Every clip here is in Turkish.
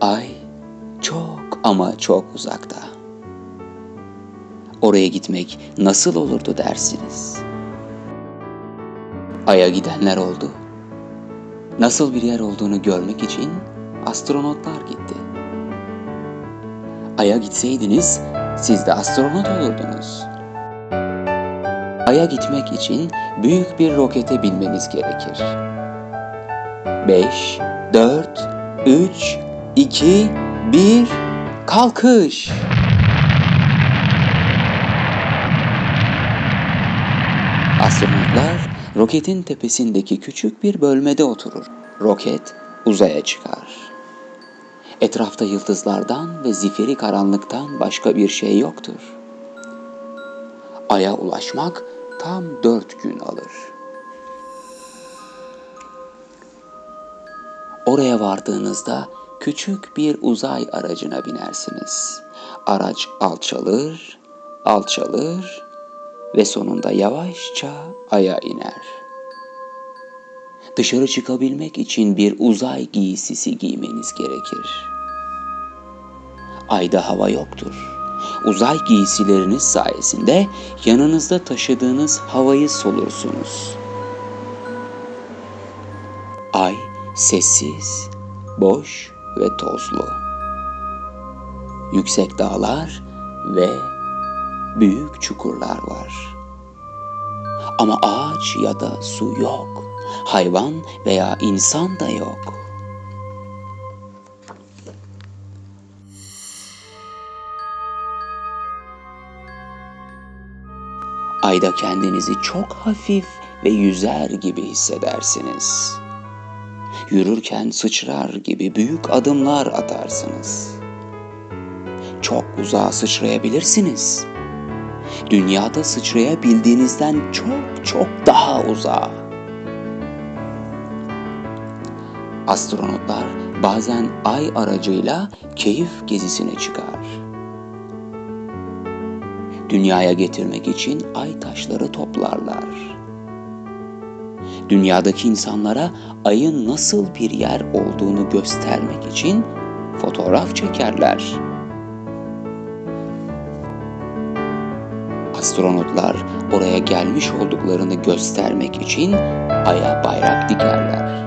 Ay çok ama çok uzakta. Oraya gitmek nasıl olurdu dersiniz? Ay'a gidenler oldu. Nasıl bir yer olduğunu görmek için astronotlar gitti. Ay'a gitseydiniz siz de astronot olurdunuz. Ay'a gitmek için büyük bir rokete binmeniz gerekir. 5, 4, 3, 2, 1, kalkış! Astronotlar roketin tepesindeki küçük bir bölmede oturur. Roket uzaya çıkar. Etrafta yıldızlardan ve zifiri karanlıktan başka bir şey yoktur. Ay'a ulaşmak tam dört gün alır. Oraya vardığınızda küçük bir uzay aracına binersiniz. Araç alçalır, alçalır ve sonunda yavaşça aya iner. Dışarı çıkabilmek için bir uzay giysisi giymeniz gerekir. Ayda hava yoktur. Uzay giysileriniz sayesinde yanınızda taşıdığınız havayı solursunuz. Ay sessiz, boş ve tozlu. Yüksek dağlar ve büyük çukurlar var. Ama ağaç ya da su yok. Hayvan veya insan da yok. Ayda kendinizi çok hafif ve yüzer gibi hissedersiniz. Yürürken sıçrar gibi büyük adımlar atarsınız. Çok uzağa sıçrayabilirsiniz. Dünyada sıçrayabildiğinizden çok çok daha uzağa. Astronotlar bazen ay aracıyla keyif gezisine çıkar. Dünyaya getirmek için ay taşları toplarlar. Dünyadaki insanlara ayın nasıl bir yer olduğunu göstermek için fotoğraf çekerler. Astronotlar oraya gelmiş olduklarını göstermek için aya bayrak dikerler.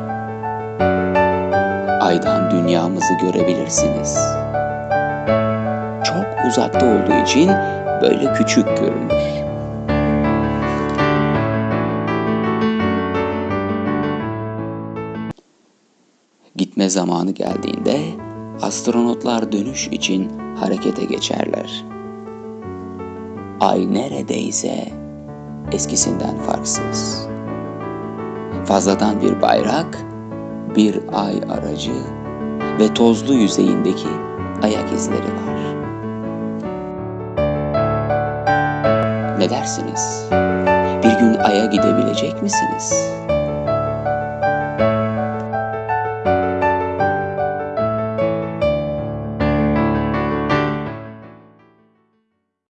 Aydan dünyamızı görebilirsiniz. Çok uzakta olduğu için böyle küçük görünür. Gitme zamanı geldiğinde astronotlar dönüş için harekete geçerler. Ay neredeyse eskisinden farksız. Fazladan bir bayrak, bir ay aracı ve tozlu yüzeyindeki ayak izleri var. Ne dersiniz? Bir gün Ay'a gidebilecek misiniz?